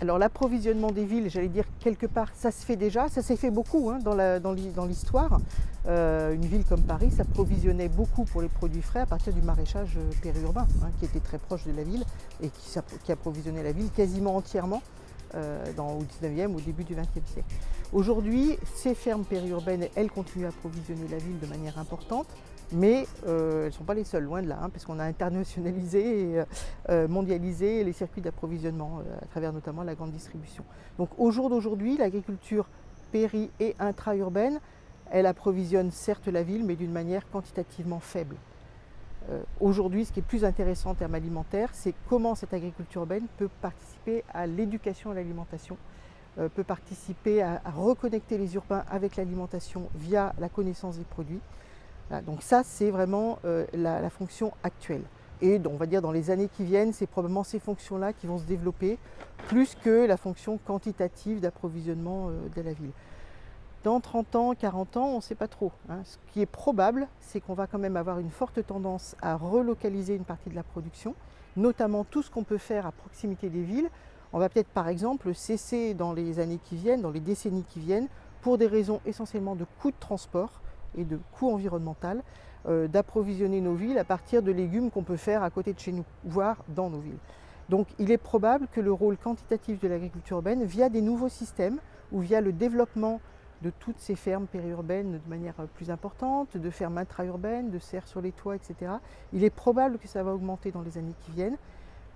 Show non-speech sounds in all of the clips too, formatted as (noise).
Alors l'approvisionnement des villes, j'allais dire quelque part, ça se fait déjà, ça s'est fait beaucoup hein, dans l'histoire. Euh, une ville comme Paris s'approvisionnait beaucoup pour les produits frais à partir du maraîchage euh, périurbain, hein, qui était très proche de la ville et qui, approvisionnait la ville quasiment entièrement dans, au 19e, au début du 20e siècle. Aujourd'hui, ces fermes périurbaines, elles continuent à approvisionner la ville de manière importante, mais euh, elles ne sont pas les seules, loin de là, hein, parce a internationalisé et euh, mondialisé les circuits d'approvisionnement à travers notamment la grande distribution. Donc au jour d'aujourd'hui, l'agriculture péri- et intra-urbaine, elle approvisionne certes la ville, mais d'une manière quantitativement faible. Euh, aujourd'hui, ce qui est plus intéressant en termes alimentaires, c'est comment cette agriculture urbaine peut participer à l'éducation à l'alimentation, euh, peut participer à, reconnecter les urbains avec l'alimentation via la connaissance des produits. donc ça, c'est vraiment euh, la, fonction actuelle. Et on va dire dans les années qui viennent, c'est probablement ces fonctions-là qui vont se développer plus que la fonction quantitative d'approvisionnement de la ville. Dans 30 ans, 40 ans, on ne sait pas trop. Hein. Ce qui est probable, c'est qu'on va quand même avoir une forte tendance à relocaliser une partie de la production, notamment tout ce qu'on peut faire à proximité des villes. On va peut-être par exemple cesser dans les années qui viennent, dans les décennies qui viennent, pour des raisons essentiellement de coûts de transport et de coûts environnemental, euh, d'approvisionner nos villes à partir de légumes qu'on peut faire à côté de chez nous, voire dans nos villes. Donc il est probable que le rôle quantitatif de l'agriculture urbaine, via des nouveaux systèmes ou via le développement de toutes ces fermes périurbaines de manière euh, plus importante, de fermes intra-urbaines, de serres sur les toits, etc. Il est probable que ça va augmenter dans les années qui viennent,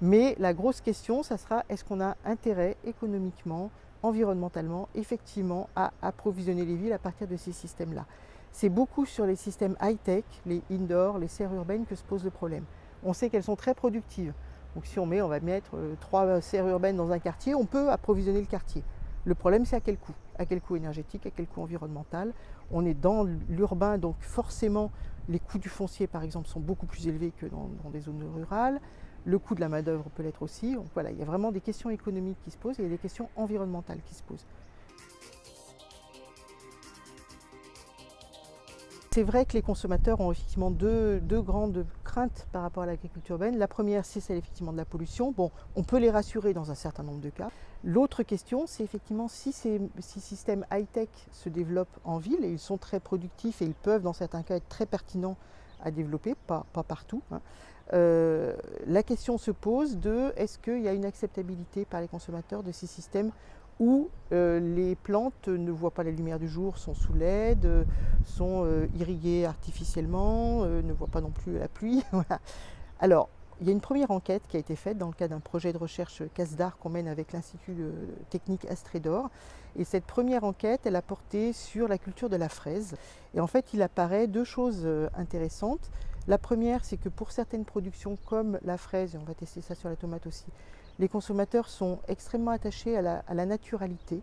mais la grosse question, ça sera est-ce qu'on a intérêt économiquement, environnementalement, effectivement, à approvisionner les villes à partir de ces systèmes-là? C'est beaucoup sur les systèmes high-tech, les indoor, les serres urbaines que se pose le problème. On sait qu'elles sont très productives. Donc si on met, on va mettre euh, trois serres urbaines dans un quartier, on peut approvisionner le quartier. Le problème, c'est à quel coût? À quel coût énergétique À quel coût environnemental On est dans l'urbain, donc forcément, les coûts du foncier, par exemple, sont beaucoup plus élevés que dans, des zones rurales. Le coût de la main-d'œuvre peut l'être aussi. Donc voilà, il y a vraiment des questions économiques qui se posent et il y a des questions environnementales qui se posent. C'est vrai que les consommateurs ont effectivement deux, grandes craintes par rapport à l'agriculture urbaine. La première, c'est celle effectivement de la pollution. Bon, on peut les rassurer dans un certain nombre de cas. L'autre question, c'est effectivement si ces, systèmes high-tech se développent en ville, et ils sont très productifs et ils peuvent dans certains cas être très pertinents à développer, pas, partout. Hein, euh, la question se pose de est-ce qu'il y a une acceptabilité par les consommateurs de ces systèmes où euh, les plantes ne voient pas la lumière du jour, sont sous l'aide, sont euh, irriguées artificiellement, euh, ne voient pas non plus la pluie. (laughs) Alors, il y a une première enquête qui a été faite dans le cadre d'un projet de recherche CASDAR qu'on mène avec l'Institut technique Astrédor. Et cette première enquête, elle a porté sur la culture de la fraise. Et en fait, il apparaît deux choses intéressantes. La première, c'est que pour certaines productions comme la fraise, et on va tester ça sur la tomate aussi, les consommateurs sont extrêmement attachés à la, naturalité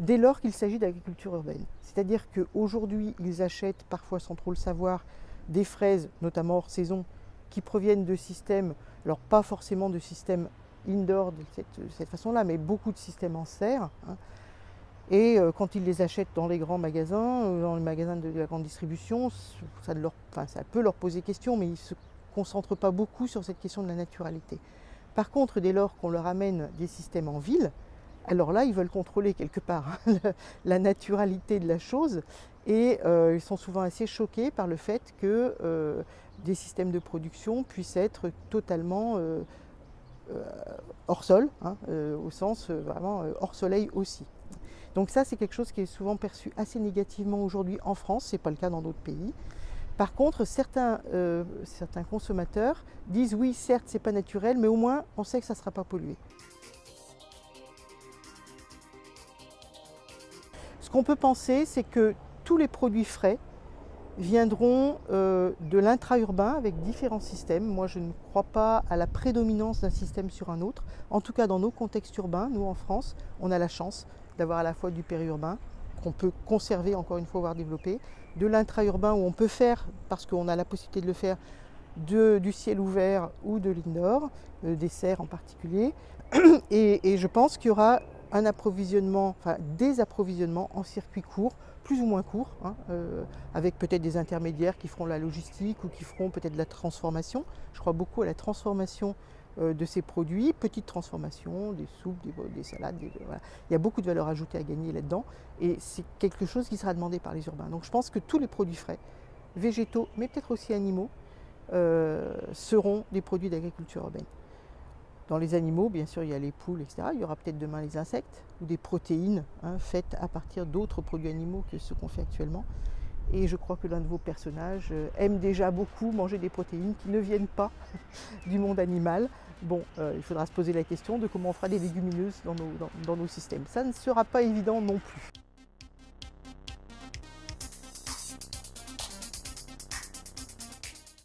dès lors qu'il s'agit d'agriculture urbaine. C'est-à-dire qu'aujourd'hui, ils achètent, parfois sans trop le savoir, des fraises, notamment hors saison, qui proviennent de systèmes, alors pas forcément de systèmes indoor de cette, façon-là, mais beaucoup de systèmes en serre. Hein. Et euh, quand ils les achètent dans les grands magasins, euh, dans les magasins de, la grande distribution, ça, ça peut leur poser question, mais ils ne se concentrent pas beaucoup sur cette question de la naturalité. Par contre, dès lors qu'on leur amène des systèmes en ville, alors là, ils veulent contrôler quelque part hein, (laughs) la naturalité de la chose et euh, ils sont souvent assez choqués par le fait que euh, des systèmes de production puissent être totalement euh, hors sol, hein, au sens vraiment hors soleil aussi. Donc ça, c'est quelque chose qui est souvent perçu assez négativement aujourd'hui en France, ce n'est pas le cas dans d'autres pays. Par contre, euh, certains, consommateurs disent oui, certes, c'est pas naturel, mais au moins, on sait que ça ne sera pas pollué. Ce qu'on peut penser, c'est que tous les produits frais viendront euh, de l'intra-urbain avec différents systèmes. Moi, je ne crois pas à la prédominance d'un système sur un autre. En tout cas, dans nos contextes urbains, nous en France, on a la chance d'avoir à la fois du périurbain, qu'on peut conserver encore une fois, voire développer, de l'intra-urbain où on peut faire, parce qu'on a la possibilité de le faire, du ciel ouvert ou de l'indoor, euh, des serres en particulier. (clears throat) Et, je pense qu'il y aura un approvisionnement, enfin des approvisionnements en circuit court, plus ou moins court, hein, euh, avec peut-être des intermédiaires qui feront la logistique ou qui feront peut-être la transformation. Je crois beaucoup à la transformation de ces produits, petites transformations, des soupes, des, salades, il y a beaucoup de valeur ajoutée à gagner là-dedans et c'est quelque chose qui sera demandé par les urbains. Donc je pense que tous les produits frais, végétaux, mais peut-être aussi animaux, euh, seront des produits d'agriculture urbaine. Dans les animaux, bien sûr, il y a les poules, etc. Il y aura peut-être demain les insectes ou des protéines hein, faites à partir d'autres produits animaux que ceux qu'on fait actuellement. Et je crois que l'un de vos personnages euh, aime déjà beaucoup manger des protéines qui ne viennent pas (laughs) du monde animal. Bon, euh, il faudra se poser la question de comment on fera des légumineuses dans nos, dans nos systèmes. Ça ne sera pas évident non plus.